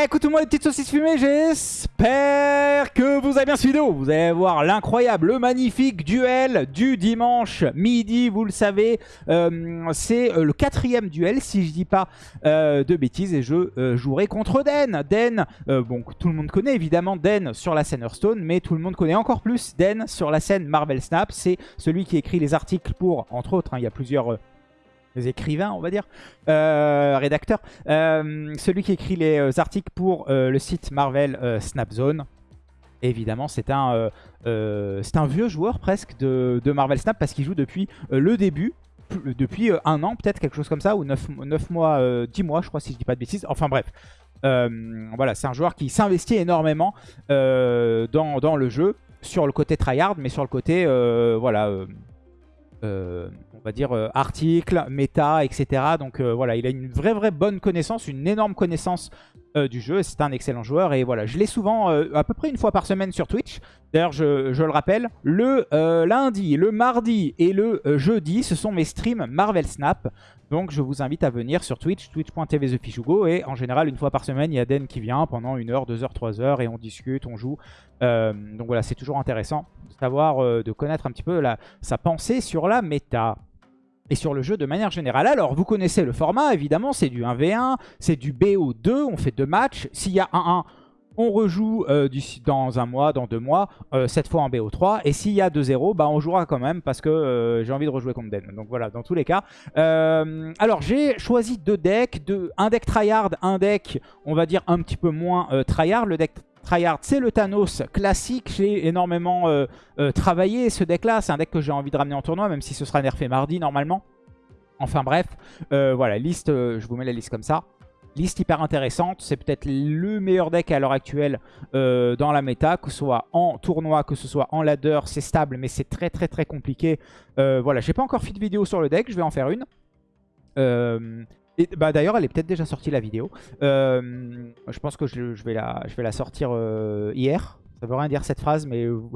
Eh, écoute moi les petites saucisses fumées, j'espère que vous avez bien suivi vidéo. Vous allez voir l'incroyable, le magnifique duel du dimanche midi, vous le savez. Euh, c'est euh, le quatrième duel, si je dis pas euh, de bêtises, et je jouerai contre Den. Den, bon, tout le monde connaît évidemment Den sur la scène Hearthstone, mais tout le monde connaît encore plus Den sur la scène Marvel Snap. C'est celui qui écrit les articles pour, entre autres, hein, il y a plusieurs les écrivains, on va dire, euh, rédacteurs. Euh, celui qui écrit les euh, articles pour le site Marvel Snapzone. Évidemment, c'est un, un vieux joueur presque de, Marvel Snap parce qu'il joue depuis le début, depuis un an peut-être, quelque chose comme ça, ou 9, mois, 10 mois je crois si je dis pas de bêtises. Enfin bref, voilà, c'est un joueur qui s'investit énormément dans, dans, le jeu, sur le côté tryhard, mais sur le côté, voilà euh, on va dire, euh, articles, méta, etc. Donc euh, voilà, il a une vraie, vraie bonne connaissance, une énorme connaissance du jeu. C'est un excellent joueur et voilà, je l'ai souvent, à peu près une fois par semaine sur Twitch. D'ailleurs, je, je, le rappelle, le lundi, le mardi et le jeudi, ce sont mes streams Marvel Snap. Donc je vous invite à venir sur Twitch, twitch.tv TheFishugo. Et en général, une fois par semaine, il y a Den qui vient pendant une heure, deux heures, trois heures. Et on discute, on joue. Euh, donc voilà, c'est toujours intéressant de euh, de connaître un petit peu la, sa pensée sur la méta. Et sur le jeu de manière générale. Alors, vous connaissez le format, évidemment, c'est du 1v1, c'est du BO2, on fait deux matchs. S'il y a 1-1, on rejoue euh, dans un mois, dans deux mois, euh, cette fois en BO3. Et s'il y a 2-0, bah, on jouera quand même parce que euh, j'ai envie de rejouer contre Den. Donc voilà, dans tous les cas. alors j'ai choisi deux decks, un deck tryhard, un deck, on va dire, un petit peu moins tryhard. Le deck tryhard, c'est le Thanos classique. J'ai énormément travaillé ce deck-là. C'est un deck que j'ai envie de ramener en tournoi, même si ce sera nerfé mardi normalement. Enfin bref, voilà, liste, je vous mets la liste comme ça. Liste hyper intéressante, c'est peut-être le meilleur deck à l'heure actuelle euh, dans la méta, que ce soit en tournoi, que ce soit en ladder, c'est stable mais c'est très très très compliqué. Euh, voilà, j'ai pas encore fait de vidéo sur le deck, je vais en faire une. Euh, bah d'ailleurs elle est peut-être déjà sortie la vidéo. je pense que je, vais la, sortir hier. Ça veut rien dire cette phrase, mais vous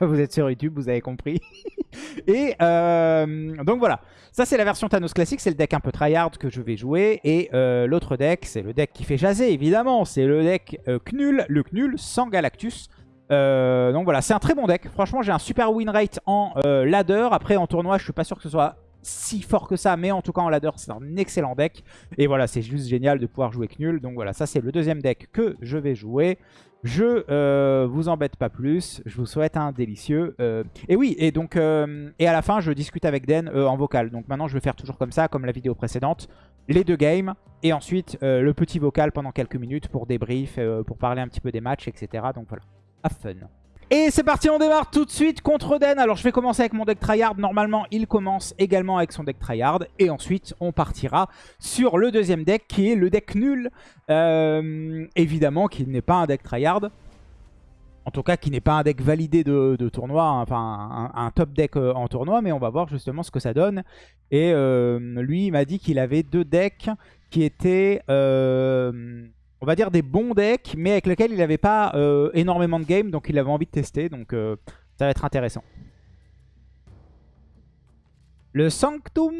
êtes sur YouTube, vous avez compris. et euh, donc voilà, ça c'est la version Thanos classique, c'est le deck un peu tryhard que je vais jouer. Et euh, l'autre deck, c'est le deck qui fait jaser évidemment, c'est le deck euh, Knull, le Knull sans Galactus. donc voilà, c'est un très bon deck. Franchement, j'ai un super win rate en ladder. Après, en tournoi, je suis pas sûr que ce soit si fort que ça, mais en tout cas en ladder, c'est un excellent deck. Et voilà, c'est juste génial de pouvoir jouer Knull. Donc voilà, ça c'est le deuxième deck que je vais jouer. Je euh, vous embête pas plus, je vous souhaite un délicieux. Euh, et oui, et donc euh, et à la fin, je discute avec Den en vocal. Donc maintenant, je vais faire toujours comme ça, comme la vidéo précédente. Les deux games, et ensuite le petit vocal pendant quelques minutes pour débrief, pour parler un petit peu des matchs, etc. Donc voilà, have fun. Et c'est parti, on démarre tout de suite contre Den. Alors je vais commencer avec mon deck tryhard. Normalement, il commence également avec son deck tryhard. Et ensuite, on partira sur le deuxième deck qui est le deck nul. Euh, évidemment, qui n'est pas un deck tryhard. En tout cas, qui n'est pas un deck validé de, tournoi, hein. enfin un, top deck euh, en tournoi, mais on va voir justement ce que ça donne. Et euh, lui, il m'a dit qu'il avait deux decks qui étaient on va dire des bons decks, mais avec lesquels il n'avait pas euh, énormément de game, donc il avait envie de tester, donc euh, ça va être intéressant. Le Sanctum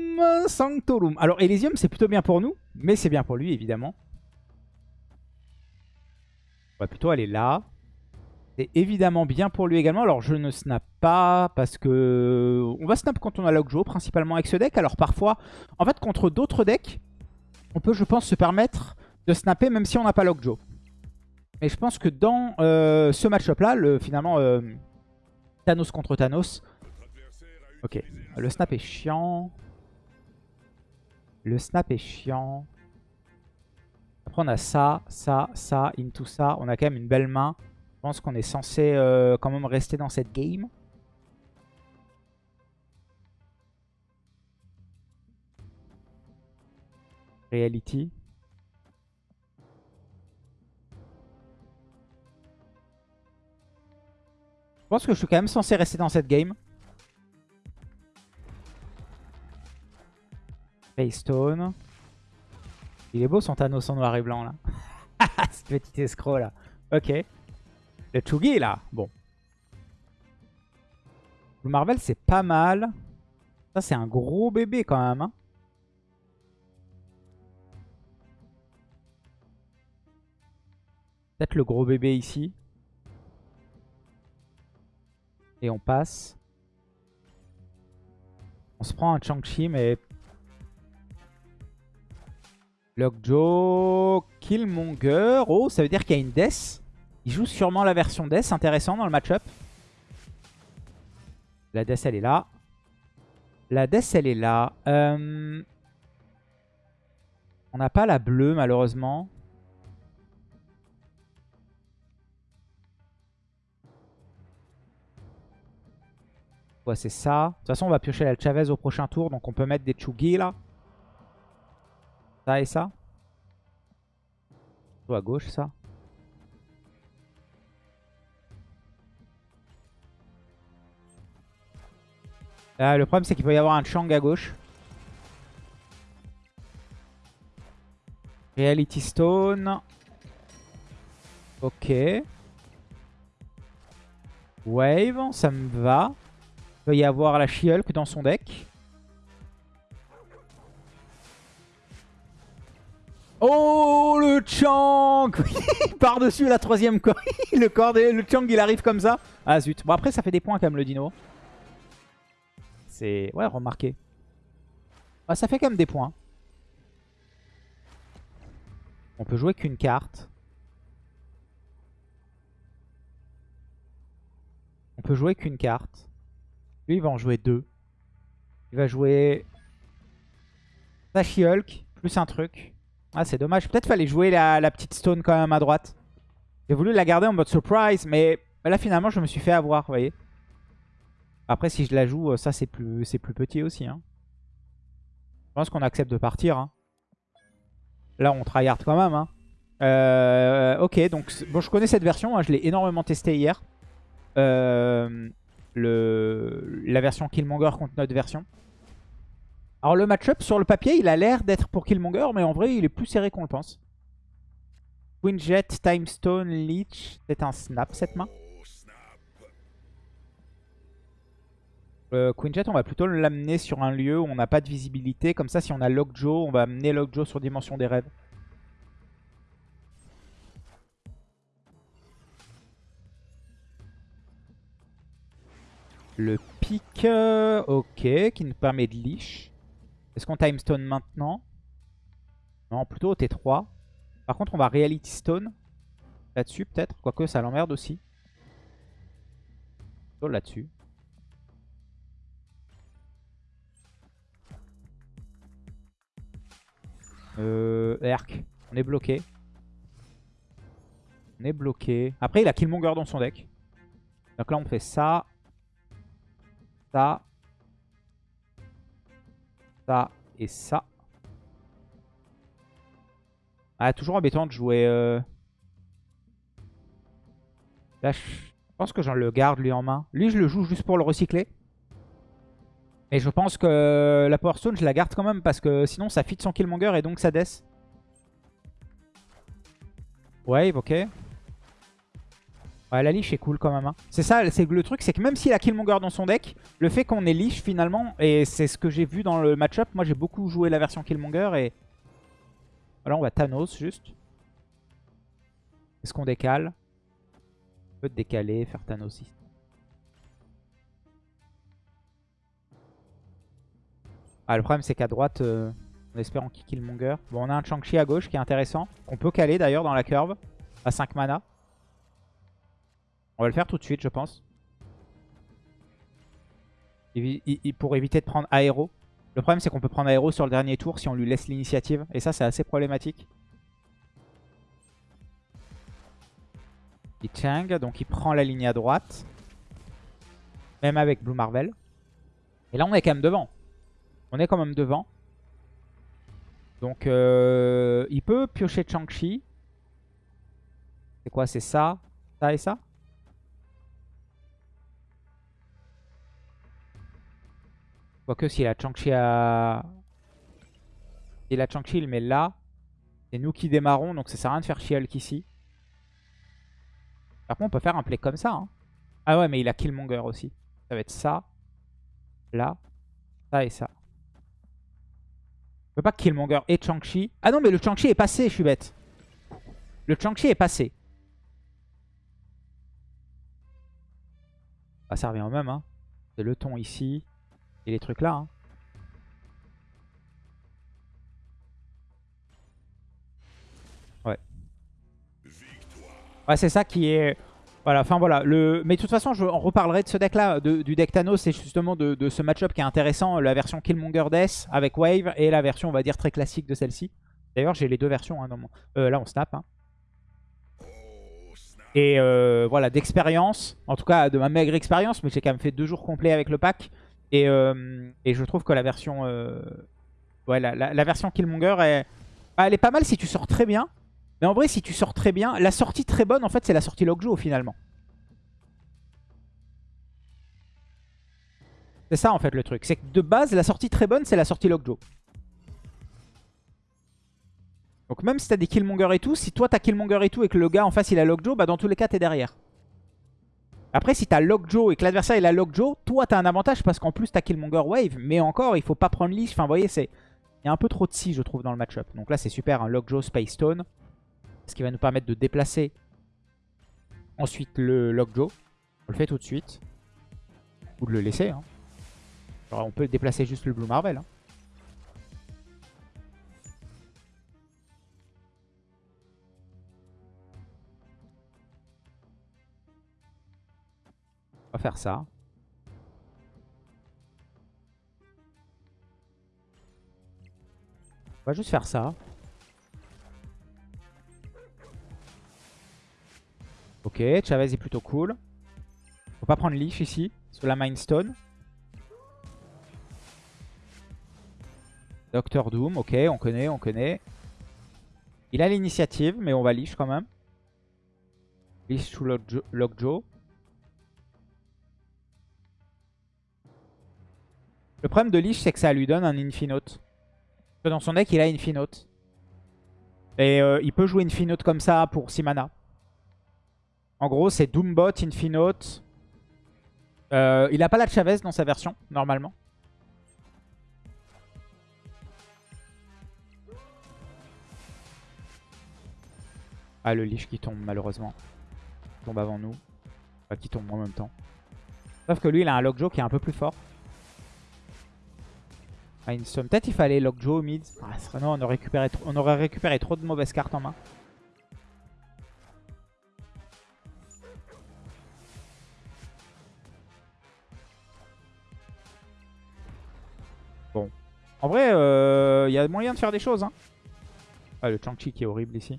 Sanctorum. Alors Elysium c'est plutôt bien pour nous, mais c'est bien pour lui évidemment. On va plutôt aller là. C'est évidemment bien pour lui également. Alors je ne snap pas parce que... On va snap quand on a Logjo, principalement avec ce deck. Alors parfois, en fait contre d'autres decks, on peut je pense se permettre de snapper même si on n'a pas Lockjaw. Et je pense que dans euh, ce match-up là, le, finalement euh, Thanos contre Thanos. Ok, le snap est chiant. Le snap est chiant. Après on a ça, ça, ça, into ça. On a quand même une belle main. Je pense qu'on est censé euh, quand même rester dans cette game. Reality. Je pense que je suis quand même censé rester dans cette game. Paystone. Il est beau son Thanos en noir et blanc là. Ce petit escroc là. Ok. Le Chugi là. Bon. Le Marvel c'est pas mal. Ça c'est un gros bébé quand même. Hein. Peut-être le gros bébé ici. Et on passe. On se prend un Chang-Chi, mais... Lockjaw, Killmonger. Oh, ça veut dire qu'il y a une Death. Il joue sûrement la version Death. Intéressant dans le match-up. La Death, elle est là. La Death, elle est là. Euh, on n'a pas la bleue, malheureusement. C'est ça. De toute façon, on va piocher la Chavez au prochain tour. Donc, on peut mettre des Chugi, là. Ça et ça. à gauche, ça. Ah, le problème, c'est qu'il peut y avoir un Chang à gauche. Reality Stone. Ok. Wave, ça me va. Il peut y avoir la she dans son deck. Oh, le Chang Par-dessus la troisième le, corps le Chang, il arrive comme ça. Ah zut. Bon, après, ça fait des points quand même, le dino. C'est... Ouais, remarqué. Ah, ça fait quand même des points. On peut jouer qu'une carte. On peut jouer qu'une carte. Lui, il va en jouer deux. Il va jouer... Sashi Hulk, plus un truc. Ah, c'est dommage. Peut-être fallait jouer la, petite stone quand même à droite. J'ai voulu la garder en mode surprise, mais là, finalement, je me suis fait avoir, vous voyez. Après, si je la joue, euh, ça, c'est plus, plus petit aussi. Hein. Je pense qu'on accepte de partir. Hein. Là, on tryhard quand même. Hein. Euh, ok, donc bon, je connais cette version. je l'ai énormément testé hier. Euh, le, la version Killmonger contre notre version. Alors, le match-up, sur le papier, il a l'air d'être pour Killmonger, mais en vrai, il est plus serré qu'on le pense. Quinjet, Timestone, Leech. C'est un snap cette main. Euh, Quinjet, on va plutôt l'amener sur un lieu où on n'a pas de visibilité. Comme ça, si on a Lockjaw, on va amener Lockjaw sur Dimension des Rêves. Le pic, euh, ok, qui nous permet de leash. Est-ce qu'on timestone maintenant? Non, plutôt au T3. Par contre, on va reality stone là-dessus peut-être. Quoique ça l'emmerde aussi. Là-dessus. Euh, Erk. On est bloqué. On est bloqué. Après, il a Killmonger dans son deck. Donc là, on fait ça. Ça. Ça et ça. Ah, toujours embêtant de jouer... Euh... Là, je pense que j'en le garde, lui, en main. Lui, je le joue juste pour le recycler. Et je pense que la Power Stone, je la garde quand même parce que sinon ça fit son Killmonger et donc ça death. Wave, ok. La leash est cool quand même. Hein. C'est ça, c'est le truc, c'est que même s'il a Killmonger dans son deck, le fait qu'on ait leash finalement, et c'est ce que j'ai vu dans le match-up, moi j'ai beaucoup joué la version Killmonger et... Voilà, on va Thanos juste. Est-ce qu'on décale? On peut décaler, faire Thanos ici. Ah, le problème, c'est qu'à droite, euh, on espère en Killmonger. Bon, on a un Chang-Chi à gauche qui est intéressant. On peut caler d'ailleurs dans la curve à 5 mana. On va le faire tout de suite, je pense. pour éviter de prendre aéro. Le problème, c'est qu'on peut prendre aéro sur le dernier tour si on lui laisse l'initiative. Et ça, c'est assez problématique. Il Chang, donc il prend la ligne à droite. Même avec Blue Marvel. Et là, on est quand même devant. On est quand même devant. Donc, euh, il peut piocher Chang-Chi. C'est quoi C'est ça, ça et ça? Quoique s'il a Changchi à... Il a Changchi, il met là. C'est nous qui démarrons, donc ça sert à rien de faire She-Hulk ici. Par contre, on peut faire un play comme ça. Hein. Ah ouais, mais il a Killmonger aussi. Ça va être ça, là, ça et ça. On peut pas Killmonger et Chang-Chi. Ah non, mais le Chang-Chi est passé, je suis bête. Le Chang-Chi est passé. Ça revient au même, hein. C'est le ton ici et les trucs là. Hein. Ouais. Ouais, c'est ça qui est... Voilà, enfin voilà. Le... Mais de toute façon, je on reparlerai de ce deck-là, du deck Thanos, c'est justement de, ce match-up qui est intéressant, la version Killmonger Death avec Wave et la version, on va dire, très classique de celle-ci. D'ailleurs, j'ai les deux versions. Hein, euh, là, on snap. Hein. Et euh, voilà, d'expérience, en tout cas de ma maigre expérience, mais j'ai quand même fait deux jours complets avec le pack. Et, euh, je trouve que la version, ouais, la, version Killmonger, est, elle est pas mal si tu sors très bien. Mais en vrai, si tu sors très bien, la sortie très bonne, en fait, c'est la sortie Lockjaw finalement. C'est ça en fait le truc. C'est que de base, la sortie très bonne, c'est la sortie Lockjaw. Donc même si t'as des Killmonger et tout, si toi t'as Killmonger et tout et que le gars en face il a Lockjaw, bah dans tous les cas t'es derrière. Après si t'as Lockjaw et que l'adversaire il a Lockjaw, toi t'as un avantage parce qu'en plus t'as Killmonger Wave. Mais encore, il faut pas prendre leash. Enfin vous voyez, c'est... Il y a un peu trop de si je trouve dans le match-up. Donc là c'est super, un Lockjaw Space Stone. Ce qui va nous permettre de déplacer ensuite le Lockjaw. On le fait tout de suite. Ou de le laisser. Hein. On peut déplacer juste le Blue Marvel. Hein. Va faire ça. On va juste faire ça. Ok, Chavez est plutôt cool. Faut pas prendre Leash ici, sur la Mindstone. Doctor Doom, ok, on connaît, on connaît. Il a l'initiative, mais on va Leash quand même. Leash sous Lockjaw. Le problème de Leash, c'est que ça lui donne un Infinote. Dans son deck, il a Infinote. Et euh, il peut jouer Infinote comme ça pour 6 mana. En gros, c'est Doombot, Infinote. Euh, il n'a pas la Chavez dans sa version, normalement. Ah, le Lich qui tombe, malheureusement. Il tombe avant nous. Enfin, qui tombe en même temps. Sauf que lui, il a un Lockjaw qui est un peu plus fort. Ah, Peut-être il fallait Lockjaw mid. Ah, non, on aurait, récupéré trop de mauvaises cartes en main. En vrai, il euh, y a moyen de faire des choses. Hein. Ah, le Chang-Chi qui est horrible ici.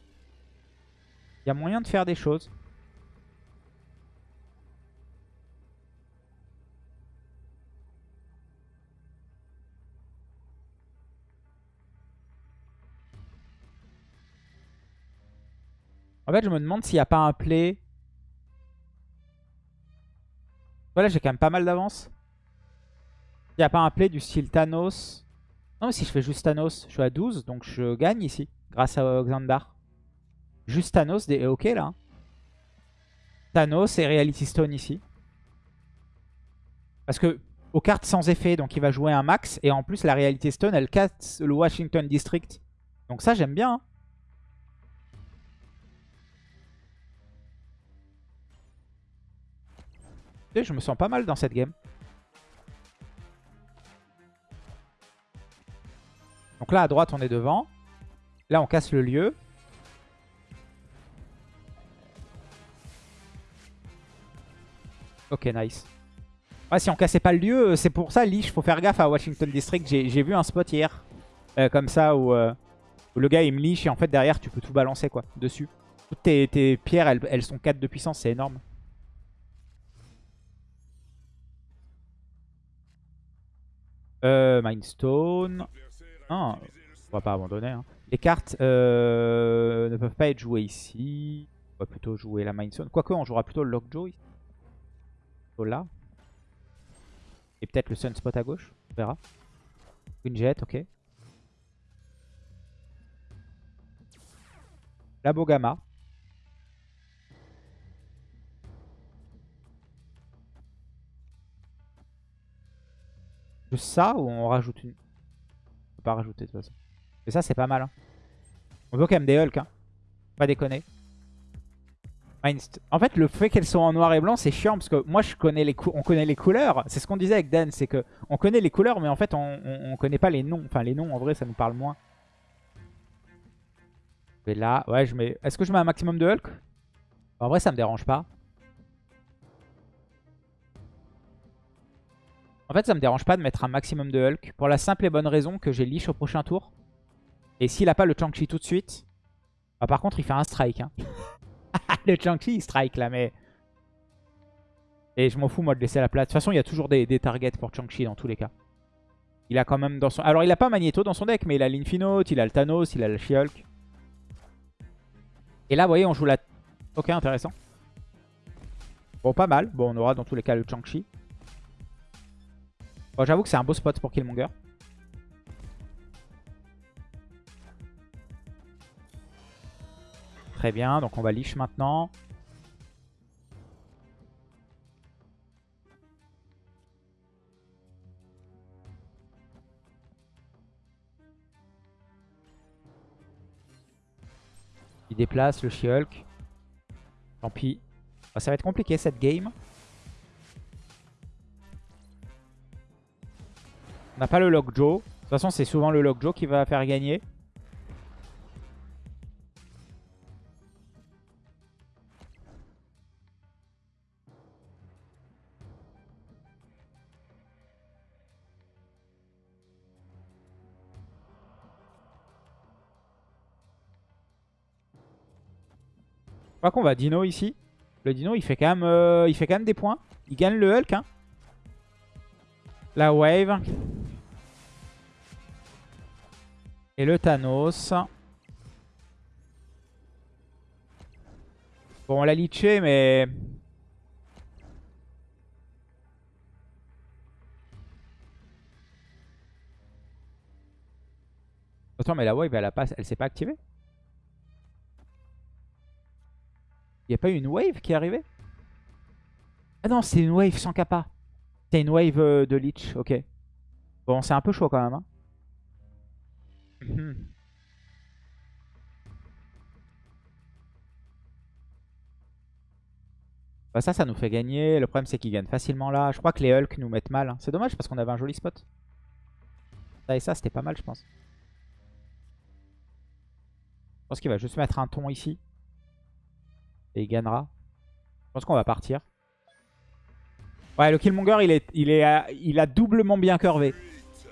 Il y a moyen de faire des choses. En fait, je me demande s'il n'y a pas un play. Voilà, j'ai quand même pas mal d'avance. Il n'y a pas un play du style Thanos. Non, mais si je fais juste Thanos, je suis à 12, donc je gagne ici, grâce à Xandar. Juste Thanos est ok là. Hein. Thanos et Reality Stone ici. Parce que aux cartes sans effet, donc il va jouer un max. Et en plus, la Reality Stone, elle casse le Washington District. Donc ça, j'aime bien. Hein. Je me sens pas mal dans cette game. Donc là, à droite, on est devant. Là, on casse le lieu. Ok, nice. Si on cassait pas le lieu, c'est pour ça, Lich, faut faire gaffe à Washington District. J'ai vu un spot hier, euh, comme ça, euh, où, le gars, il me liche et en fait, derrière, tu peux tout balancer, quoi, dessus. Toutes tes, pierres, elles, elles sont 4 de puissance, c'est énorme. Euh, Mindstone. Non, on va pas abandonner. Hein. Les cartes euh, ne peuvent pas être jouées ici. On va plutôt jouer la Mindstone. Quoique, on jouera plutôt le Lockjaw ici. Là. Et peut-être le Sunspot à gauche. On verra. Une jet, ok. La Bogama. Juste ça ou on rajoute une? Pas rajouter de toute façon. Mais ça, c'est pas mal. Hein. On veut quand même des Hulk. Hein. Pas déconner. En fait, le fait qu'elles soient en noir et blanc, c'est chiant parce que moi, je connais les on connaît les couleurs. C'est ce qu'on disait avec Dan, c'est que on connaît les couleurs, mais en fait, on, on, on connaît pas les noms. Enfin, les noms, en vrai, ça nous parle moins. Je vais là, ouais, je mets. Est-ce que je mets un maximum de Hulk? En vrai, ça me dérange pas. En fait, ça me dérange pas de mettre un maximum de Hulk pour la simple et bonne raison que j'ai Lich au prochain tour. Et s'il a pas le Chang-Chi tout de suite, bah, par contre, il fait un strike. Hein. le Chang-Chi, il strike là, mais... Et je m'en fous, moi, de laisser la place. De toute façon, il y a toujours des, targets pour Chang-Chi dans tous les cas. Il a quand même dans son... Alors, il a pas Magneto dans son deck, mais il a l'Infinote, il a le Thanos, il a le She-Hulk. Et là, vous voyez, on joue la... Ok, intéressant. Bon, pas mal. Bon, on aura dans tous les cas le Chang-Chi. Bon, j'avoue que c'est un beau spot pour Killmonger. Très bien, donc on va Lich maintenant. Il déplace le She-Hulk. Tant pis. Ah, ça va être compliqué cette game. On n'a pas le Lockjaw. De toute façon, c'est souvent le Lockjaw qui va faire gagner. Je crois qu'on va Dino ici. Le Dino, il fait quand même, euh, il fait quand même des points. Il gagne le Hulk. Hein. La wave. Et le Thanos. Bon, on l'a leaché, mais... Attends, mais la wave, elle, a pas... elle s'est pas activée? Il n'y a pas eu une wave qui est arrivée? Ah non, c'est une wave sans kappa. C'est une wave euh, de Leech, ok. Bon, c'est un peu chaud quand même. Hein. Mhm. Bah ça, ça nous fait gagner. Le problème, c'est qu'ils gagnent facilement là. Je crois que les Hulk nous mettent mal. hein. C'est dommage parce qu'on avait un joli spot. Ça et ça, c'était pas mal, je pense. Je pense qu'il va juste mettre un ton ici. Et il gagnera. Je pense qu'on va partir. Ouais, le Killmonger, il, est, il, est, il a doublement bien curvé.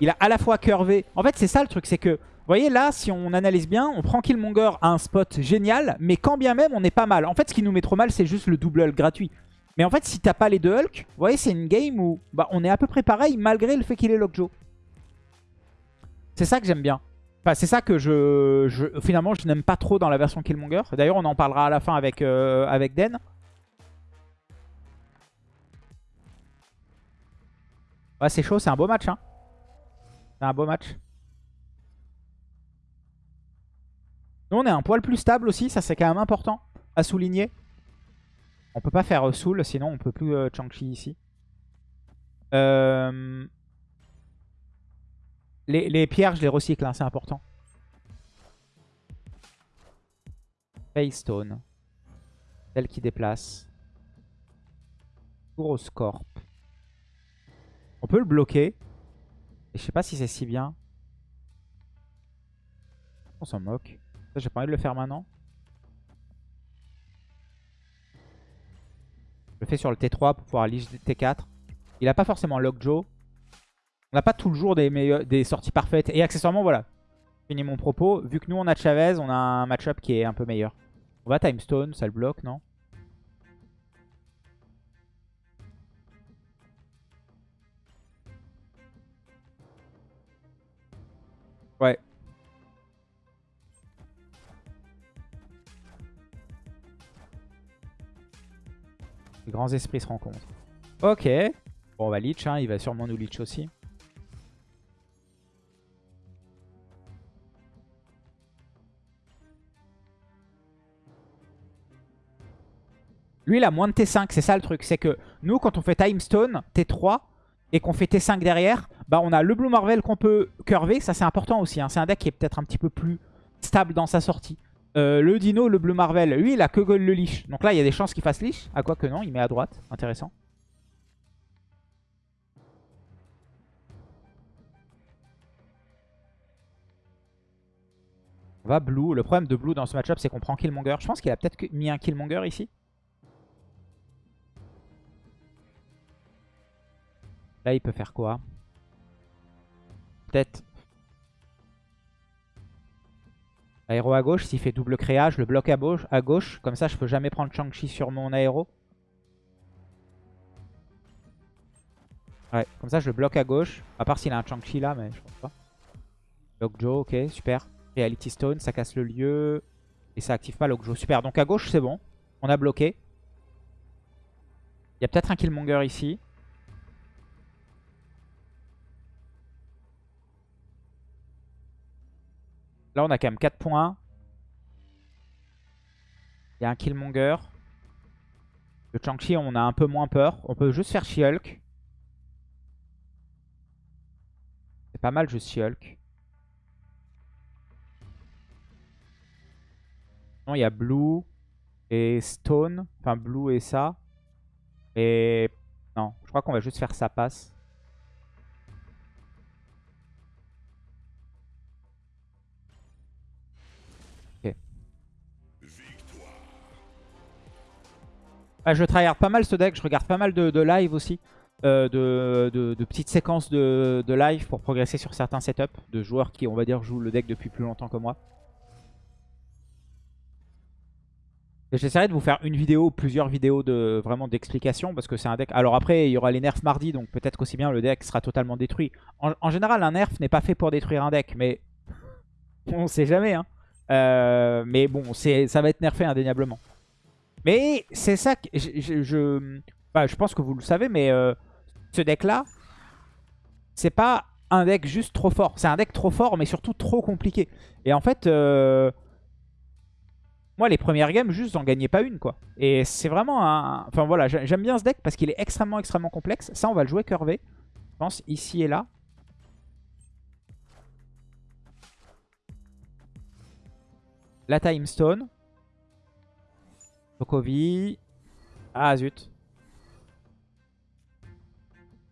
Il a à la fois curvé. En fait, c'est ça le truc, c'est que, vous voyez, là, si on analyse bien, on prend Killmonger à un spot génial, mais quand bien même, on est pas mal. En fait, ce qui nous met trop mal, c'est juste le double Hulk gratuit. Mais en fait, si t'as pas les deux Hulk, vous voyez, c'est une game où bah, on est à peu près pareil, malgré le fait qu'il est Lockjaw. C'est ça que j'aime bien. Enfin, c'est ça que je, finalement, je n'aime pas trop dans la version Killmonger. D'ailleurs, on en parlera à la fin avec, euh, avec Den. Ouais, c'est chaud, c'est un beau match. Hein. C'est un beau match. Nous, on est un poil plus stable aussi. Ça, c'est quand même important à souligner. On peut pas faire euh, Soul, sinon on peut plus euh, Chang-Chi ici. Euh, Les, pierres, je les recycle, hein, c'est important. Paystone. Celle qui déplace. Touroscorp. On peut le bloquer. Et je sais pas si c'est si bien. On s'en moque. J'ai pas envie de le faire maintenant. Je le fais sur le T3 pour pouvoir lige T4. Il a pas forcément Lockjaw. On n'a pas toujours des, meilleurs- des sorties parfaites. Et accessoirement, voilà. Fini mon propos. Vu que nous, on a Chavez, on a un match-up qui est un peu meilleur. On va Timestone, ça le bloque, non? Les grands esprits se rencontrent. Ok. Bon, on va leech, hein. il va sûrement nous leech aussi. Lui, il a moins de T5, c'est ça le truc. C'est que nous, quand on fait Timestone, T3, et qu'on fait T5 derrière, bah on a le Blue Marvel qu'on peut curver. Ça, c'est important aussi. hein. C'est un deck qui est peut-être un petit peu plus stable dans sa sortie. Euh, le Dino, le Bleu Marvel, lui, il a que le Lich. Donc là, il y a des chances qu'il fasse Lich. À quoi que non, il met à droite. Intéressant. On va Blue. Le problème de Blue dans ce match-up, c'est qu'on prend Killmonger. Je pense qu'il a peut-être mis un Killmonger ici. Là, il peut faire quoi? Peut-être... Aéro à gauche, s'il fait double créage, le bloc à gauche, à gauche. Comme ça, je peux jamais prendre Shang-Chi sur mon aéro. Ouais, comme ça, je le bloque à gauche. À part s'il a un Shang-Chi là, mais je pense pas. Lock Joe, ok, super. Reality Stone, ça casse le lieu. Et ça active pas Lock Joe. Super, donc à gauche, c'est bon. On a bloqué. Il y a peut-être un Killmonger ici. Là, on a quand même 4 points. Il y a un Killmonger. Le Chang-Chi, on a un peu moins peur. On peut juste faire She-Hulk. C'est pas mal juste She-Hulk. Non, il y a Blue et Stone. Enfin, Blue et ça. Et... Non, je crois qu'on va juste faire ça passe. Ah, je tryhard pas mal ce deck, je regarde pas mal de, live aussi. Euh, de, petites séquences de, live pour progresser sur certains setups de joueurs qui, on va dire, jouent le deck depuis plus longtemps que moi. J'essaierai de vous faire une vidéo, plusieurs vidéos de vraiment d'explication parce que c'est un deck. Alors après, il y aura les nerfs mardi, donc peut-être qu'aussi bien le deck sera totalement détruit. En, général, un nerf n'est pas fait pour détruire un deck, mais on sait jamais. Hein. Euh, mais bon, ça va être nerfé indéniablement. Mais c'est ça que je, je, bah, je, pense que vous le savez, mais euh, ce deck-là, c'est pas un deck juste trop fort. C'est un deck trop fort, mais surtout trop compliqué. Et en fait, euh, moi, les premières games, juste, j'en gagnais pas une, quoi. Et c'est vraiment un... Enfin, voilà, j'aime bien ce deck parce qu'il est extrêmement, extrêmement complexe. Ça, on va le jouer curvé. Je pense, ici et là. La Time Stone. Sokovi. Ah zut.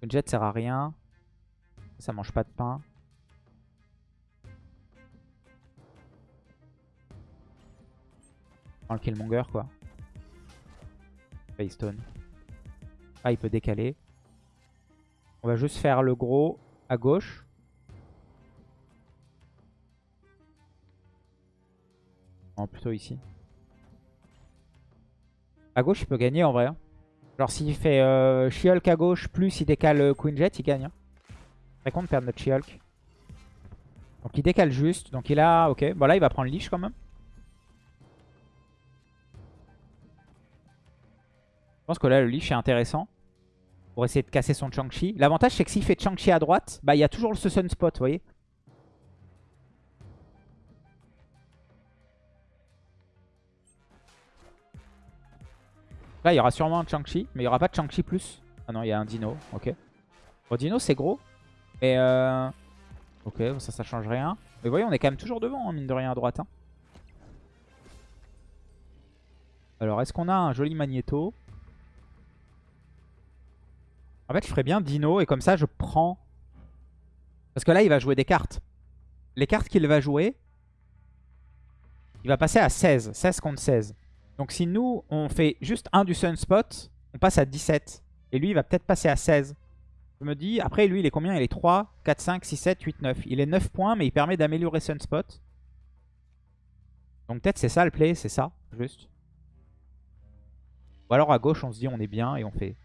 Le jet sert à rien. Ça mange pas de pain. Prends le Killmonger quoi. Faystone. Ah il peut décaler. On va juste faire le gros à gauche. Non plutôt ici. À gauche, il peut gagner en vrai. Hein. Genre s'il fait euh, She-Hulk à gauche, plus il décale euh, Queen Jet, il gagne. Hein. Très con de perdre notre She-Hulk. Donc il décale juste. Donc il a... Ok. Bon là, il va prendre Lich quand même. Je pense que là, le Lich est intéressant. Pour essayer de casser son Chang-Chi. L'avantage, c'est que s'il fait Chang-Chi à droite, bah il y a toujours le Sunspot, vous voyez. Là, il y aura sûrement un Chang-Chi, mais il n'y aura pas de Chang-Chi plus. Ah non, il y a un Dino, ok. Bon, Dino, c'est gros. Et euh... Ok, ça, ça change rien. Mais vous voyez, on est quand même toujours devant, hein, mine de rien, à droite. Hein. Alors, est-ce qu'on a un joli Magneto En fait, je ferais bien Dino, et comme ça, je prends... Parce que là, il va jouer des cartes. Les cartes qu'il va jouer, il va passer à 16. 16 contre 16. Donc si nous, on fait juste un du Sunspot, on passe à 17. Et lui, il va peut-être passer à 16. Je me dis, après lui, il est combien? Il est 3, 4, 5, 6, 7, 8, 9. Il est 9 points, mais il permet d'améliorer Sunspot. Donc peut-être c'est ça le play, c'est ça, juste. Ou alors à gauche, on se dit on est bien et on fait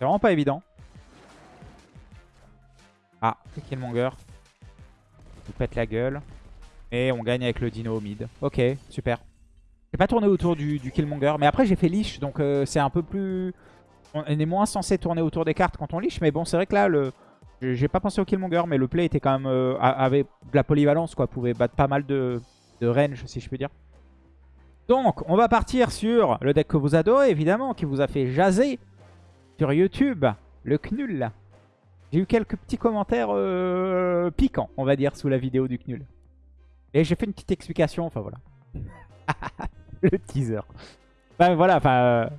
C'est vraiment pas évident. Ah, Killmonger. Il pète la gueule. Et on gagne avec le dino au mid. Ok, super. J'ai pas tourné autour du, Killmonger. Mais après, j'ai fait Lich. Donc euh, c'est un peu plus... On est moins censé tourner autour des cartes quand on Lich. Mais bon, c'est vrai que là, j'ai pas pensé au Killmonger. Mais le play était quand même... Euh, de la polyvalence, quoi. Pouvait battre pas mal de, de range, si je peux dire. Donc, on va partir sur le deck que vous adorez, évidemment, qui vous a fait jaser sur YouTube, le Knull. J'ai eu quelques petits commentaires euh, piquants, on va dire, sous la vidéo du Knull. Et j'ai fait une petite explication, enfin voilà. le teaser. Ben voilà, enfin... euh,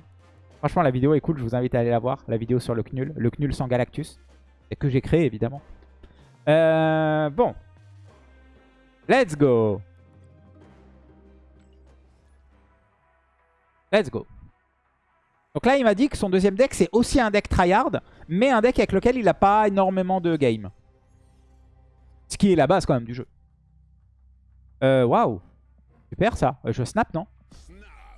franchement, la vidéo est cool, je vous invite à aller la voir. La vidéo sur le Knull, le Knull sans Galactus. Et que j'ai créé, évidemment. Euh, bon. Let's go Let's go. Donc là, il m'a dit que son deuxième deck, c'est aussi un deck tryhard, mais un deck avec lequel il n'a pas énormément de game. Ce qui est la base quand même du jeu. Euh, Waouh. Super ça. Euh, Je snap, non?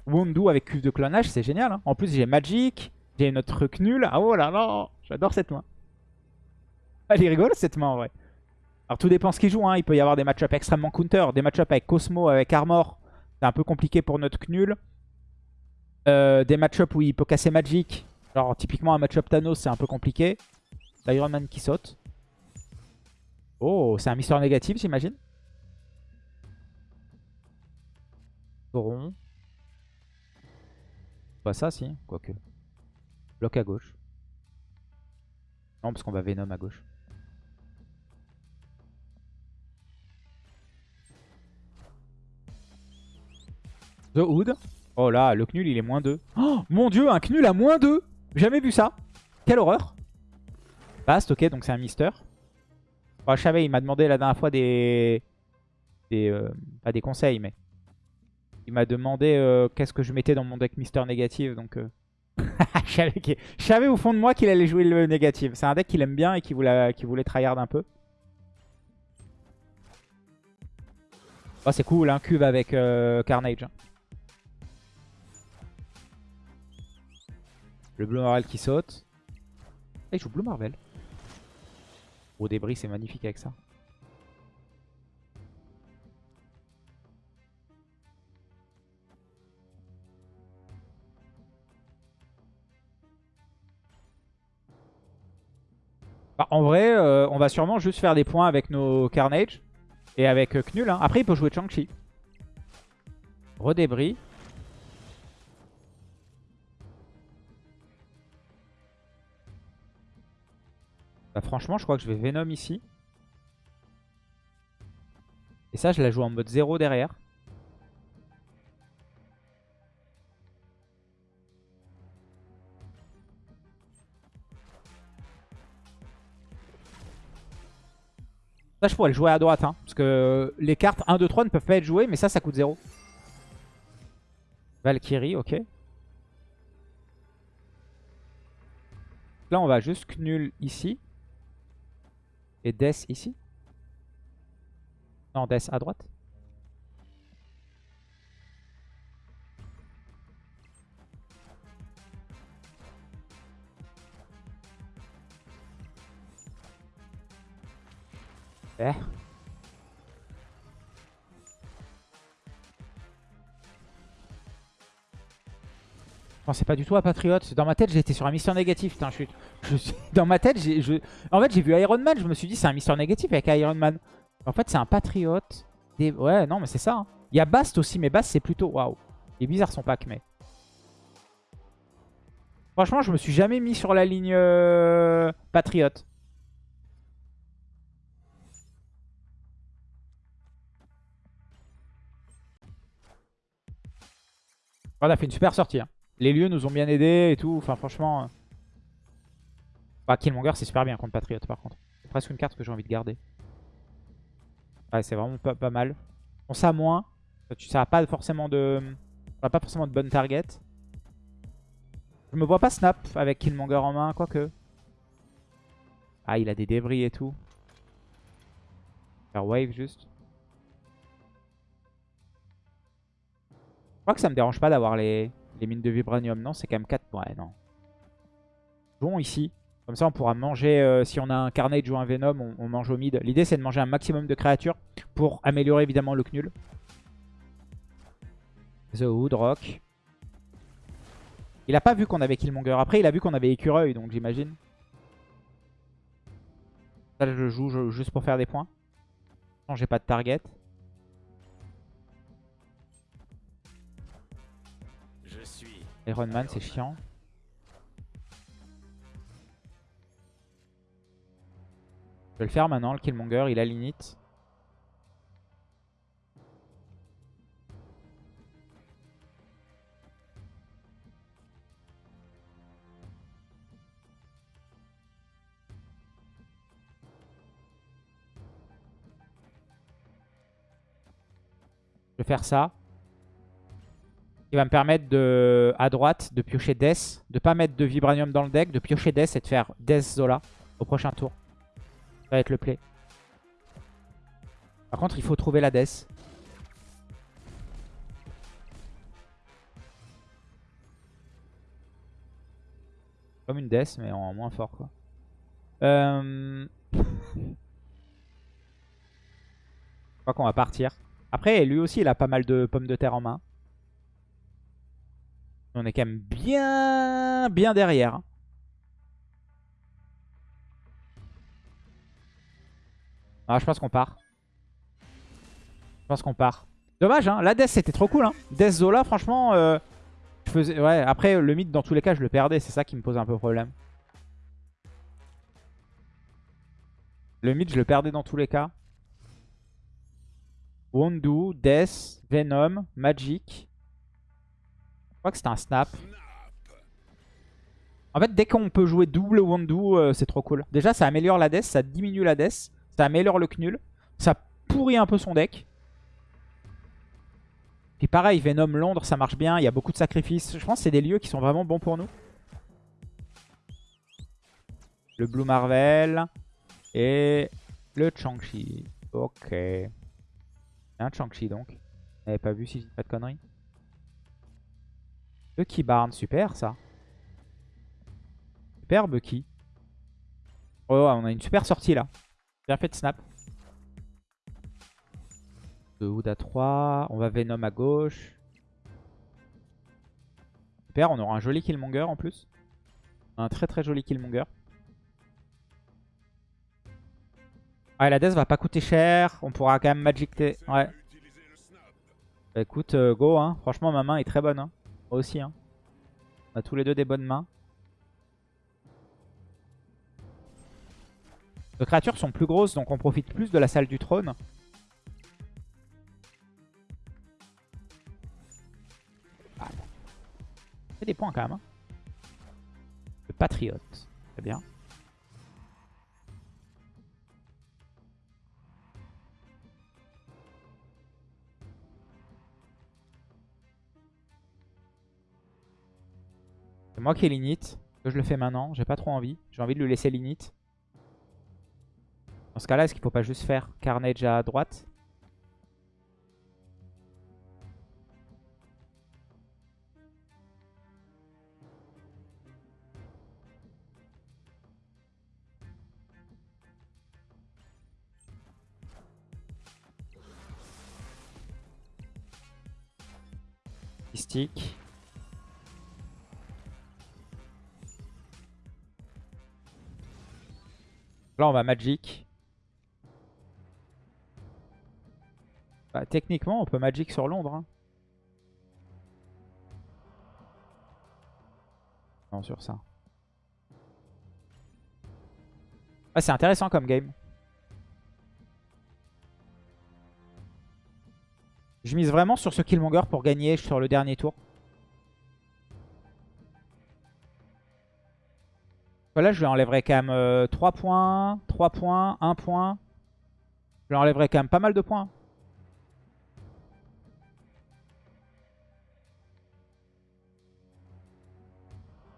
Wondu avec cuve de clonage, c'est génial. hein. En plus, j'ai Magic, j'ai notre truc nul. Ah oh là là, j'adore cette main. Elle est rigolo cette main en vrai. Alors tout dépend ce qu'il joue. Hein. Il peut y avoir des match-ups extrêmement counter, des match-ups avec Cosmo, avec Armor. C'est un peu compliqué pour notre Knull. Euh, des match-ups où il peut casser Magic. Genre typiquement un match-up Thanos, c'est un peu compliqué. L'Iron Man qui saute. Oh, c'est un Mister négatif, j'imagine. Sauron. Pas ça, si. Quoique. Bloc à gauche. Non, parce qu'on va Venom à gauche. The Hood. Oh là, le Knull, il est moins 2. Oh, mon dieu, un Knull à moins 2 Jamais vu ça. Quelle horreur. Bast, ok, donc c'est un Mister. Je savais, il m'a demandé la dernière fois des... des euh, pas des conseils, mais... Il m'a demandé euh, qu'est-ce que je mettais dans mon deck Mister négatif, donc... euh, je, savais au fond de moi qu'il allait jouer le négatif. C'est un deck qu'il aime bien et qu'il voulait, qu'il voulait tryhard un peu. Oh, c'est cool, un cube avec Carnage. Le Blue Marvel qui saute. Et il joue Blue Marvel. Au débris, c'est magnifique avec ça. Bah, en vrai, euh, on va sûrement juste faire des points avec nos Carnage. Et avec euh, Knull. hein. Après, il peut jouer Chang-Chi. Redébris. Bah, franchement, je crois que je vais Venom ici. Et ça, je la joue en mode 0 derrière. Ça, je pourrais le jouer à droite. Hein, parce que les cartes 1, 2, 3 ne peuvent pas être jouées. Mais ça, ça coûte 0. Valkyrie, ok. Là, on va juste Knull ici. Et Death ici? Non, Death à droite. Eh? Je pensais pas du tout à Patriot. Dans ma tête, j'étais sur un Mister négatif. Putain, je Dans ma tête, en fait, j'ai vu Iron Man. Je me suis dit, c'est un Mister négatif avec Iron Man. En fait, c'est un Patriot. Ouais, non, mais c'est ça. hein. Il y a Bast aussi, mais Bast, c'est plutôt... Waouh. Il est bizarre son pack, mais... Franchement, je me suis jamais mis sur la ligne euh, Patriot. On a fait une super sortie. hein. Les lieux nous ont bien aidés et tout. Enfin, franchement... euh. Bah, Killmonger, c'est super bien contre Patriot, par contre. C'est presque une carte que j'ai envie de garder. Ouais, c'est vraiment pas, mal. On ça moins. Ça n'a pas forcément de... Pas forcément de bonne target. Je me vois pas snap avec Killmonger en main, quoique. Ah, il a des débris et tout. Faire wave juste. Je crois que ça me dérange pas d'avoir les, les mines de vibranium. Non, c'est quand même 4. Ouais, non. Jouons ici. Comme ça, on pourra manger, euh, si on a un Carnage ou un Venom, on, mange au mid. L'idée, c'est de manger un maximum de créatures pour améliorer évidemment le Knull. The Hood, Rock. Il a pas vu qu'on avait Killmonger. Après, il a vu qu'on avait Écureuil, donc j'imagine. Ça, je joue juste pour faire des points. J'ai pas de target. Iron Man, c'est chiant. Je vais le faire maintenant, le Killmonger, il a l'init. Je vais faire ça. Il va me permettre de, à droite de piocher Death, de pas mettre de Vibranium dans le deck, de piocher Death et de faire Death Zola au prochain tour. Ça va être le play. Par contre, il faut trouver la Death. Comme une Death, mais en moins fort, quoi. Euh... Je crois qu'on va partir. Après, lui aussi, il a pas mal de pommes de terre en main. On est quand même bien, bien derrière. Ah, je pense qu'on part. Je pense qu'on part. Dommage, hein. La Death, c'était trop cool. Hein. Death Zola, franchement, euh, je faisais... Ouais, après, le mid, dans tous les cas, je le perdais. C'est ça qui me pose un peu problème. Le mid, je le perdais dans tous les cas. Wondu, Death, Venom, Magic. Je crois que c'était un snap. En fait, dès qu'on peut jouer double Wondu, euh, c'est trop cool. Déjà, ça améliore la Death, ça diminue la Death, ça améliore le Knull. Ça pourrit un peu son deck. Puis pareil, Venom Londres, ça marche bien. Il y a beaucoup de sacrifices. Je pense que c'est des lieux qui sont vraiment bons pour nous. Le Blue Marvel. Et le Chang-Chi. Ok un Chang-Chi donc. Vous n'avez pas vu si j'ai pas de conneries. Bucky Barn, super ça. Super Bucky. Oh, on a une super sortie là. Bien fait de snap. De Hood à 3. On va Venom à gauche. Super, on aura un joli Killmonger en plus. Un très très joli Killmonger. Ouais, la death va pas coûter cher. On pourra quand même Magic... Ouais. Bah, écoute, euh, go. Hein. Franchement, ma main est très bonne. Hein. Moi aussi. Hein. On a tous les deux des bonnes mains. Nos créatures sont plus grosses, donc on profite plus de la salle du trône. Ah, fait des points quand même. Hein. Le patriote. Très bien. Moi qui ai l'init. Je le fais maintenant. J'ai pas trop envie. J'ai envie de lui laisser l'init. Dans ce cas-là, est-ce qu'il faut pas juste faire Carnage à droite? Mystique. Là, on va Magic. Bah, techniquement, on peut Magic sur Londres. Hein. Non, sur ça. Ah, c'est intéressant comme game. Je mise vraiment sur ce Killmonger pour gagner sur le dernier tour. Là, je lui enlèverai quand même 3 euh, points, 3 points, 1 point. Je lui enlèverai quand même pas mal de points.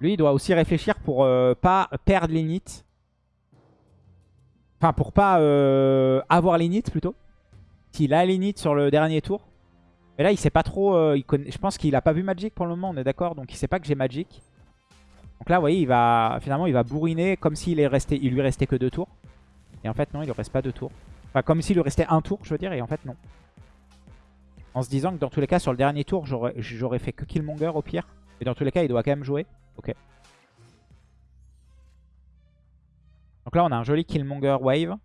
Lui, il doit aussi réfléchir pour euh, pas perdre l'init. Enfin, pour pas euh, avoir l'init plutôt. S'il a l'init sur le dernier tour. Mais là, il sait pas trop. il Je pense qu'il a pas vu Magic pour le moment, on est d'accord. Donc, il sait pas que j'ai Magic. Donc là, vous voyez, il va, finalement, il va bourriner comme s'il lui restait que deux tours. Et en fait, non, il ne reste pas deux tours. Enfin, comme s'il lui restait un tour, je veux dire, et en fait, non. En se disant que dans tous les cas, sur le dernier tour, j'aurais fait que Killmonger au pire. Et dans tous les cas, il doit quand même jouer. Ok. Donc là, on a un joli Killmonger wave.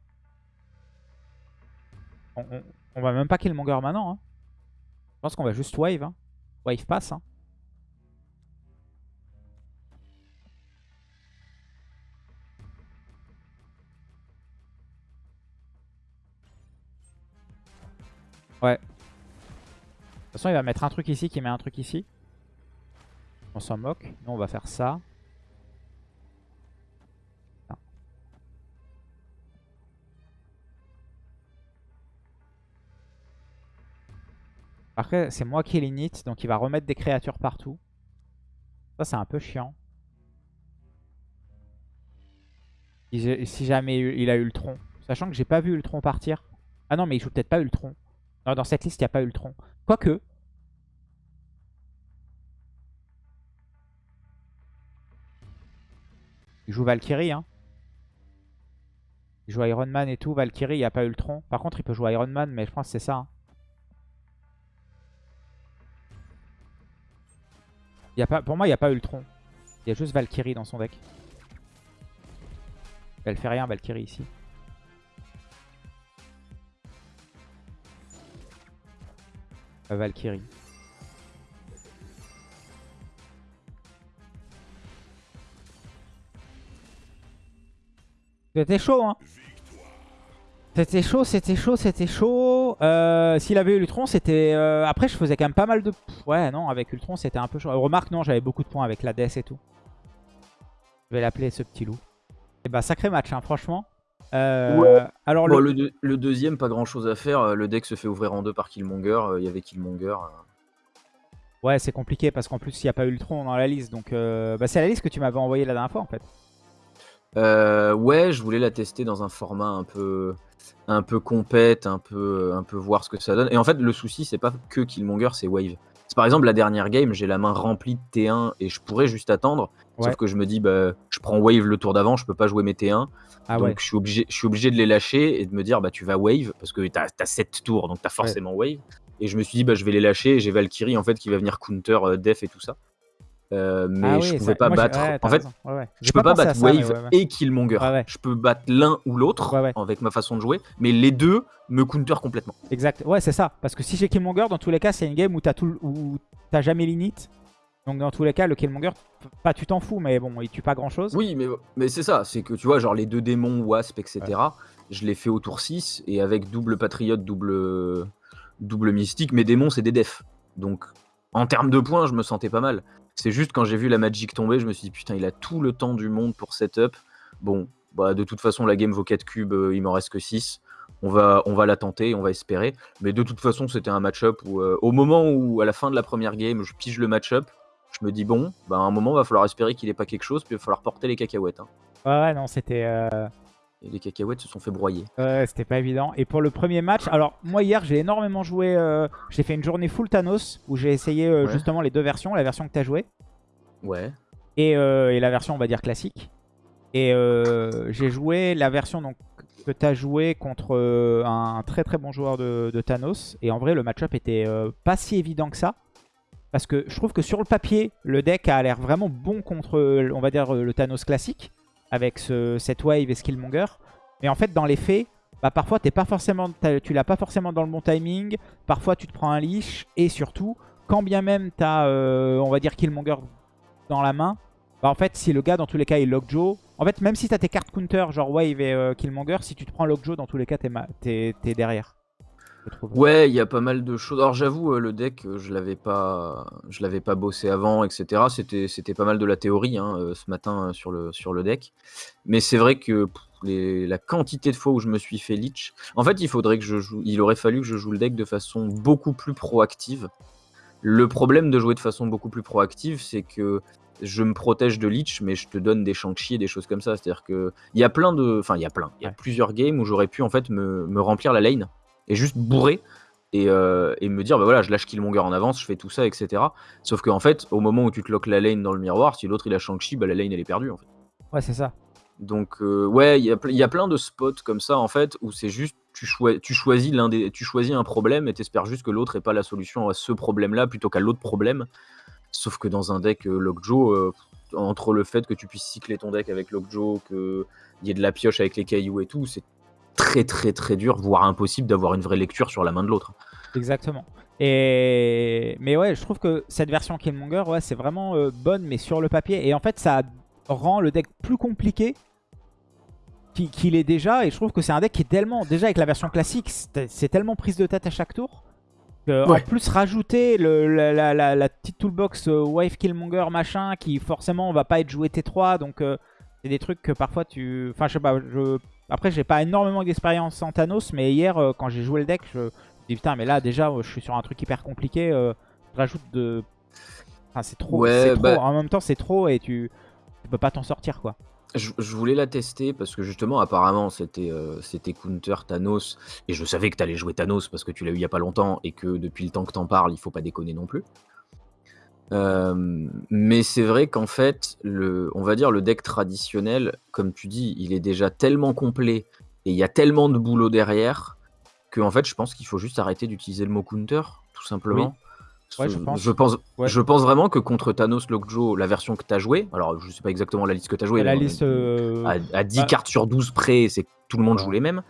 On, va même pas Killmonger maintenant. Hein. Je pense qu'on va juste wave. Hein. Wave pass. Hein. Ouais. De toute façon, il va mettre un truc ici qui met un truc ici. On s'en moque. Nous, on va faire ça. Après, c'est moi qui l'init, donc il va remettre des créatures partout. Ça, c'est un peu chiant. Si jamais il a eu le tronc. Sachant que j'ai pas vu Ultron partir. Ah non, mais il joue peut-être pas Ultron. Non, dans cette liste, il n'y a pas Ultron. Quoique. Il joue Valkyrie, hein. Il joue Iron Man et tout. Valkyrie, il n'y a pas Ultron. Par contre, il peut jouer Iron Man, mais je pense que c'est ça. Hein. Pas, pour moi, il n'y a pas Ultron. Il y a juste Valkyrie dans son deck. Elle fait rien, Valkyrie, ici. Valkyrie. C'était chaud, hein C'était chaud, c'était chaud, c'était chaud. Euh, s'il avait eu Ultron, c'était... Euh, après, je faisais quand même pas mal de... Ouais, non, avec Ultron, c'était un peu chaud. Remarque, non, j'avais beaucoup de points avec la DS et tout. Je vais l'appeler ce petit loup. Et eh bah, sacré match, hein, franchement. Euh, alors le... deuxième, pas grand chose à faire. Le deck se fait ouvrir en deux par Killmonger. Il y avait Killmonger. Ouais, c'est compliqué parce qu'en plus, il n'y a pas Ultron dans la liste. Donc, bah, c'est la liste que tu m'avais envoyée la dernière fois en fait. Euh, ouais, je voulais la tester dans un format un peu, un peu compète, un peu, un peu voir ce que ça donne. Et en fait, le souci, c'est pas que Killmonger, c'est Wave. C'est par exemple la dernière game, j'ai la main remplie de T1 et je pourrais juste attendre. Sauf que je me dis, bah, je prends Wave le tour d'avant, je peux pas jouer mes T1. Ah donc je, suis obligé, je suis obligé de les lâcher et de me dire, bah, tu vas Wave parce que t'as as 7 tours, donc t'as forcément Wave. Et je me suis dit, bah, je vais les lâcher et j'ai Valkyrie en fait qui va venir counter euh, Def et tout ça. Euh, mais ah je pouvais pas battre. en fait, je peux pas, battre Wave et Killmonger. Je peux battre l'un ou l'autre avec ma façon de jouer, mais les deux me counter complètement. Exact. Ouais, c'est ça. Parce que si j'ai Killmonger, dans tous les cas, c'est une game où t'as tout, où as jamais l'init. Donc dans tous les cas, le Killmonger, pas tu t'en fous, mais bon, il tue pas grand chose. Oui, mais, mais c'est ça. C'est que tu vois, genre les deux démons, Wasp, etc. Je les fais au tour 6 et avec double patriote, double, double mystique, mes démons, c'est des defs. Donc en termes de points, je me sentais pas mal. C'est juste quand j'ai vu la Magic tomber, je me suis dit putain, il a tout le temps du monde pour setup. Bon, bah de toute façon, la game vaut 4 cubes, euh, il m'en reste que 6. On va, on va la tenter, on va espérer. Mais de toute façon, c'était un match-up où, euh, au moment où, à la fin de la première game, je pige le match-up, je me dis bon, bah à un moment, il va falloir espérer qu'il ait pas quelque chose, puis il va falloir porter les cacahuètes. Hein. Ouais, non, c'était. Euh, et les cacahuètes se sont fait broyer. Ouais, c'était pas évident. Et pour le premier match, alors moi hier j'ai énormément joué, euh, j'ai fait une journée full Thanos où j'ai essayé euh, justement les deux versions, la version que t'as joué. Ouais. Euh, et, la version on va dire classique. Et j'ai joué la version donc, que t'as joué contre un très très bon joueur de, de Thanos. Et en vrai le match-up était pas si évident que ça. Parce que je trouve que sur le papier, le deck a l'air vraiment bon contre, on va dire, le Thanos classique avec ce, cette wave et Skillmonger. Mais en fait, dans les faits, bah, parfois, es pas forcément, tu l'as pas forcément dans le bon timing. Parfois, tu te prends un leash. Et surtout, quand bien même tu as, euh, on va dire, Killmonger dans la main, bah, en fait, si le gars, dans tous les cas, il Lockjaw... En fait, même si tu as tes cartes counter, genre Wave et euh, Killmonger, si tu te prends Lockjaw, dans tous les cas, tu es, es, derrière. Ouais, il y a pas mal de choses. Alors j'avoue, euh, le deck, euh, je l'avais pas, je l'avais pas bossé avant, etc. C'était, c'était pas mal de la théorie hein, euh, ce matin sur le, sur le deck. Mais c'est vrai que la quantité de fois où je me suis fait leech, en fait, il faudrait que je joue, il aurait fallu que je joue le deck de façon beaucoup plus proactive. Le problème de jouer de façon beaucoup plus proactive, c'est que je me protège de leech, mais je te donne des Shang-Chi et des choses comme ça. C'est-à-dire que il y a plein de, enfin il y a plein, il y a plusieurs games où j'aurais pu en fait me, me remplir la lane et juste bourrer euh, et, me dire bah voilà je lâche Killmonger en avance je fais tout ça etc sauf qu'en fait au moment où tu te loques la lane dans le miroir si l'autre il a Shang-Chi bah la lane elle est perdue en fait. Ouais c'est ça. Donc euh, ouais il y a, plein de spots comme ça en fait où c'est juste tu, tu choisis l'un des tu choisis un problème et t'espères juste que l'autre ait pas la solution à ce problème là plutôt qu'à l'autre problème. Sauf que dans un deck euh, Lockjaw entre le fait que tu puisses cycler ton deck avec Lockjaw qu'il y ait de la pioche avec les cailloux et tout c'est très très très dur, voire impossible d'avoir une vraie lecture sur la main de l'autre. Exactement. Et... Mais ouais, je trouve que cette version Killmonger, ouais, c'est vraiment euh, bonne, mais sur le papier. Et en fait, ça rend le deck plus compliqué qu'il est déjà. Et je trouve que c'est un deck qui est tellement... Déjà, avec la version classique, c'est tellement prise de tête à chaque tour. Euh, En plus, rajouter le, la, la- la- la petite toolbox euh, Wave Killmonger machin qui forcément va pas être joué T3. Donc, euh, c'est des trucs que parfois tu. Enfin, je sais pas. Je... Après, j'ai pas énormément d'expérience en Thanos, mais hier, euh, quand j'ai joué le deck, je me dis putain, mais là, déjà, euh, je suis sur un truc hyper compliqué. euh, je rajoute de. Enfin, c'est trop. Ouais, c'est trop. bah- En même temps, c'est trop et tu, tu peux pas t'en sortir quoi. Je, je voulais la tester parce que justement, apparemment, c'était euh, c'était Counter Thanos. Et je savais que tu allais jouer Thanos parce que tu l'as eu il y a pas longtemps et que depuis le temps que t'en parles, il faut pas déconner non plus. Euh, mais c'est vrai qu'en fait, le, on va dire le deck traditionnel, comme tu dis, il est déjà tellement complet et il y a tellement de boulot derrière que en fait, je pense qu'il faut juste arrêter d'utiliser le mot counter, tout simplement. Ouais, je pense. Je pense, Ouais. je pense vraiment que contre Thanos Lockjaw, la version que tu as jouée, alors je sais pas exactement la liste que tu as jouée, la mais on- liste. euh, à, à 10 bah- cartes sur 12 près, c'est que tout le monde joue les mêmes.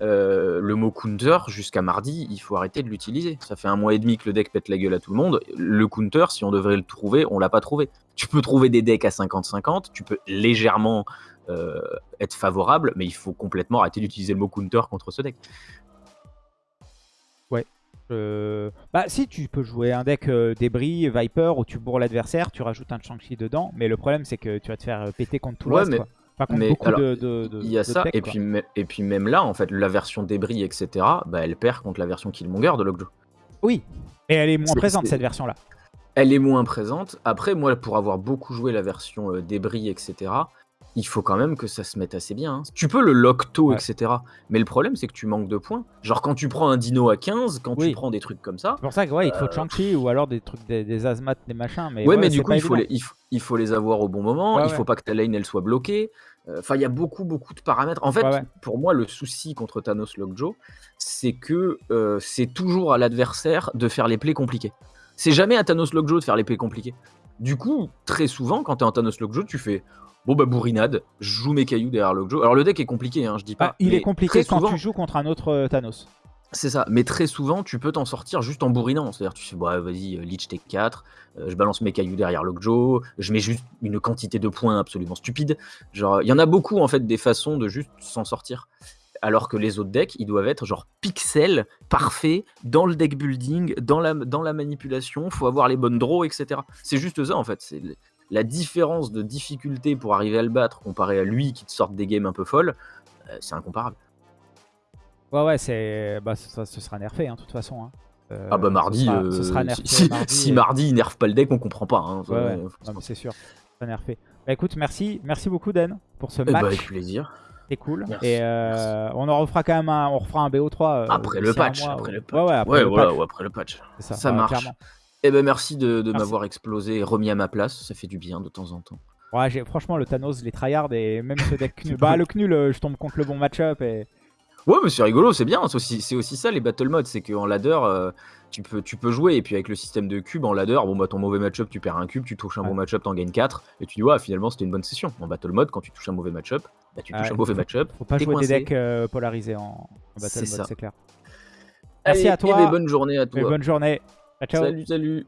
Euh, le mot counter, jusqu'à mardi, il faut arrêter de l'utiliser. Ça fait un mois et demi que le deck pète la gueule à tout le monde. Le counter, si on devrait le trouver, on l'a pas trouvé. Tu peux trouver des decks à 50-50, tu peux légèrement euh, être favorable, mais il faut complètement arrêter d'utiliser le mot counter contre ce deck. Euh, Bah si tu peux jouer un deck débris, Viper, où tu bourres l'adversaire, tu rajoutes un Shang-Chi dedans, mais le problème c'est que tu vas te faire péter contre tout le Ouais, reste, mais- quoi. Contre mais beaucoup alors, de, de- de- Il y a ça, et, quoi. puis, et puis même là, en fait, la version débris, etc., bah, elle perd contre la version Killmonger de Lockjaw. Oui, et elle est moins présente cette version-là. Elle est moins présente. Après, moi, pour avoir beaucoup joué la version euh, débris, etc., il faut quand même que ça se mette assez bien. hein. Tu peux le lock tôt, Ouais. etc. Mais le problème, c'est que tu manques de points. Genre, quand tu prends un dino à 15, quand Oui. tu prends des trucs comme ça. C'est pour ça que ouais, il te faut Shang-Chi ou alors des trucs, des, des Azmat, des machins, mais Ouais, ouais, mais du coup, il faut, les, il, faut, il faut les avoir au bon moment. Il faut pas que ta lane elle soit bloquée. Enfin, il y a beaucoup, beaucoup de paramètres. En fait, Ouais, ouais. pour moi, le souci contre Thanos Lockjaw, c'est que euh, c'est toujours à l'adversaire de faire les plays compliqués. C'est jamais à Thanos Lockjaw de faire les plays compliqués. Du coup, très souvent, quand t'es en Thanos Lockjaw, tu fais bon bah bourrinade, je joue mes cailloux derrière Lockjaw. Alors le deck est compliqué, hein, je dis pas. Ah, il mais est compliqué quand souvent- tu joues contre un autre euh, Thanos. C'est ça, mais très souvent tu peux t'en sortir juste en bourrinant. C'est-à-dire tu fais bah vas-y, euh, Lich take 4, euh, je balance mes cailloux derrière Lockjaw, je mets juste une quantité de points absolument stupide. Genre, il y en a beaucoup en fait des façons de juste s'en sortir. Alors que les autres decks, ils doivent être genre pixels, parfaits, dans le deck building, dans la, dans la manipulation, faut avoir les bonnes draws, etc. C'est juste ça en fait. C'est la différence de difficulté pour arriver à le battre comparé à lui qui te sort des games un peu folles, euh, c'est incomparable. Ouais, ouais, c'est. Bah, ça, ce sera nerfé, hein, de toute façon. hein. Euh, Ah bah ce mardi, sera- euh, ce sera nerfé si, mardi, si mardi il nerfe pas le deck, on comprend pas. hein. Ouais, ouais. Euh, c'est sûr, ce sera nerfé. Bah écoute, merci, merci beaucoup Dan pour ce eh bah, match. avec plaisir. C'est cool. Merci, et euh, on en refera quand même un, on refera un BO3 euh, Après le patch, mois, après ou- le patch. Ouais, ouais, après Ouais, le voilà, patch, ou après le patch. ça, ça marche. clairement. Eh ben merci de, m'avoir explosé et remis à ma place, ça fait du bien de temps en temps. Ouais, franchement, le Thanos, les tryhards et même ce deck nul. bah, le Knul, euh, je tombe contre le bon match-up et. Ouais, mais c'est rigolo, c'est bien. C'est aussi, c'est aussi ça les battle modes, c'est qu'en ladder, euh, tu, peux, tu peux jouer et puis avec le système de cube en ladder, bon bah ton mauvais match-up, tu perds un cube, tu touches un Ouais. bon match-up, t'en gagnes 4 et tu dis ouais, finalement c'était une bonne session. En battle mode, quand tu touches un mauvais match-up, bah, tu touches un mauvais match-up. Faut pas jouer coincé. des decks euh, polarisés en, en battle C'est mode, ça. c'est clair. Merci Allez, à toi. eh ben, bonne journée à Et toi. bonne journée. Ciao. Salut, salut.